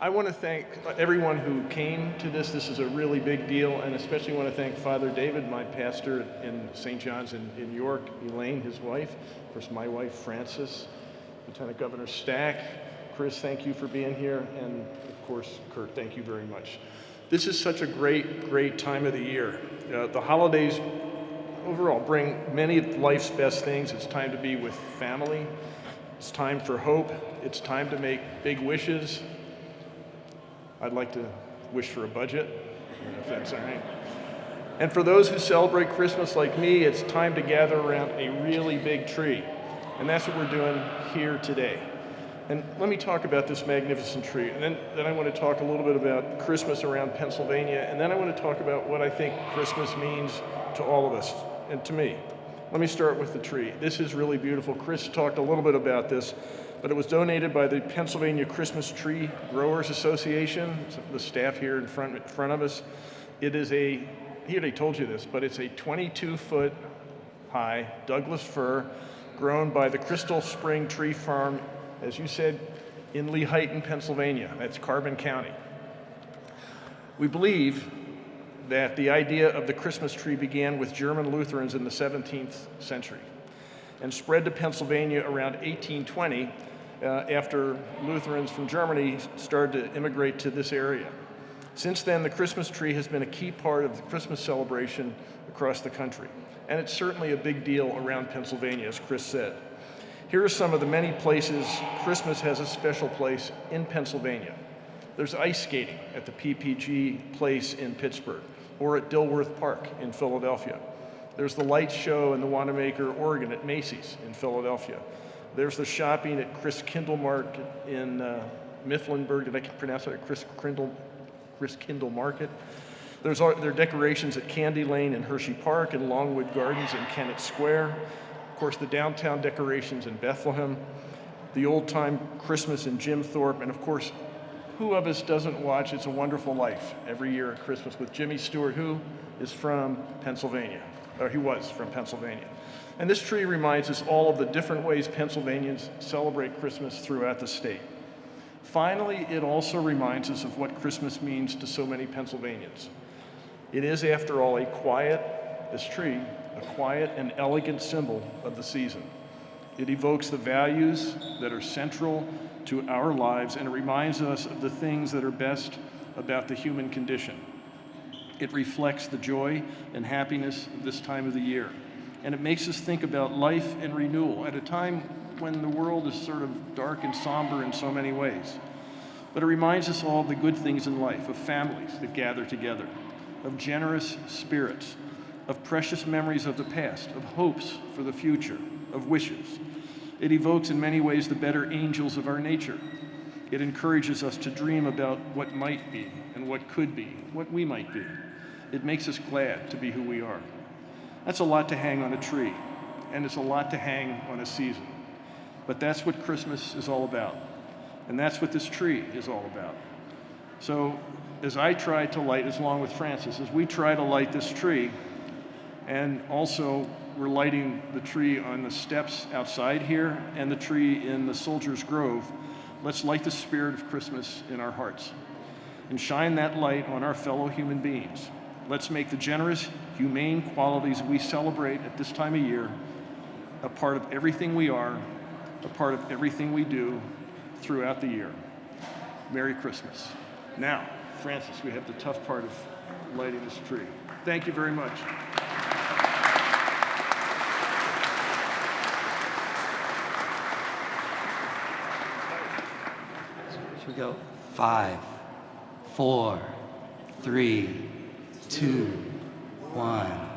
I want to thank everyone who came to this. This is a really big deal, and especially want to thank Father David, my pastor in St. John's in, in York, Elaine, his wife, of course, my wife, Frances, Lieutenant Governor Stack. Chris, thank you for being here, and of course, Kurt, thank you very much. This is such a great, great time of the year. Uh, the holidays overall bring many of life's best things. It's time to be with family. It's time for hope. It's time to make big wishes. I'd like to wish for a budget, if that's all right. And for those who celebrate Christmas like me, it's time to gather around a really big tree. And that's what we're doing here today. And let me talk about this magnificent tree. And then, then I want to talk a little bit about Christmas around Pennsylvania. And then I want to talk about what I think Christmas means to all of us and to me. Let me start with the tree. This is really beautiful. Chris talked a little bit about this, but it was donated by the Pennsylvania Christmas Tree Growers Association, the staff here in front, in front of us. It is a, he already told you this, but it's a 22 foot high Douglas fir grown by the Crystal Spring Tree Farm, as you said, in Lehighton, Pennsylvania. That's Carbon County. We believe that the idea of the Christmas tree began with German Lutherans in the 17th century and spread to Pennsylvania around 1820 uh, after Lutherans from Germany started to immigrate to this area. Since then, the Christmas tree has been a key part of the Christmas celebration across the country. And it's certainly a big deal around Pennsylvania, as Chris said. Here are some of the many places Christmas has a special place in Pennsylvania. There's ice skating at the PPG place in Pittsburgh or at Dilworth Park in Philadelphia. There's the light show in the Wanamaker, Organ at Macy's in Philadelphia. There's the shopping at Christkindl Market in uh, Mifflinburg. Did I can pronounce that? Chris Kindle, Christkindl Market. There's there are decorations at Candy Lane in Hershey Park and Longwood Gardens in Kennett Square. Of course, the downtown decorations in Bethlehem, the old time Christmas in Jim Thorpe, and of course, who of us doesn't watch It's a Wonderful Life every year at Christmas with Jimmy Stewart, who is from Pennsylvania, or he was from Pennsylvania. And this tree reminds us all of the different ways Pennsylvanians celebrate Christmas throughout the state. Finally, it also reminds us of what Christmas means to so many Pennsylvanians. It is, after all, a quiet, this tree, a quiet and elegant symbol of the season. It evokes the values that are central to our lives and it reminds us of the things that are best about the human condition. It reflects the joy and happiness of this time of the year. And it makes us think about life and renewal at a time when the world is sort of dark and somber in so many ways. But it reminds us all of the good things in life, of families that gather together, of generous spirits, of precious memories of the past, of hopes for the future, of wishes. It evokes in many ways the better angels of our nature. It encourages us to dream about what might be and what could be, what we might be. It makes us glad to be who we are. That's a lot to hang on a tree, and it's a lot to hang on a season. But that's what Christmas is all about. And that's what this tree is all about. So as I try to light, as long with Frances, as we try to light this tree, and also we're lighting the tree on the steps outside here and the tree in the Soldiers Grove, let's light the spirit of Christmas in our hearts and shine that light on our fellow human beings. Let's make the generous, humane qualities we celebrate at this time of year a part of everything we are, a part of everything we do throughout the year. Merry Christmas. Now, Frances, we have the tough part of lighting this tree. Thank you very much. We go? Five, four, three, two, one.